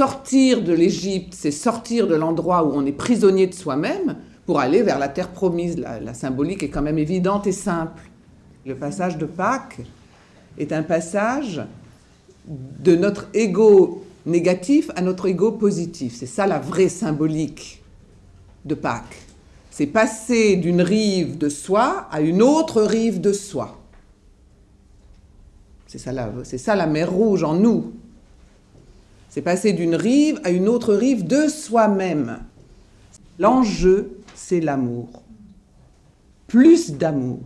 sortir de l'Égypte, c'est sortir de l'endroit où on est prisonnier de soi-même pour aller vers la terre promise. La, symbolique est quand même évidente et simple. Le passage de Pâques est un passage de notre ego négatif à notre ego positif. C'est ça la vraie symbolique de Pâques. C'est passer d'une rive de soi à une autre rive de soi. C'est ça, ça la mer rouge en nous. C'est passer d'une rive à une autre rive de soi-même. L'enjeu, c'est l'amour. Plus d'amour.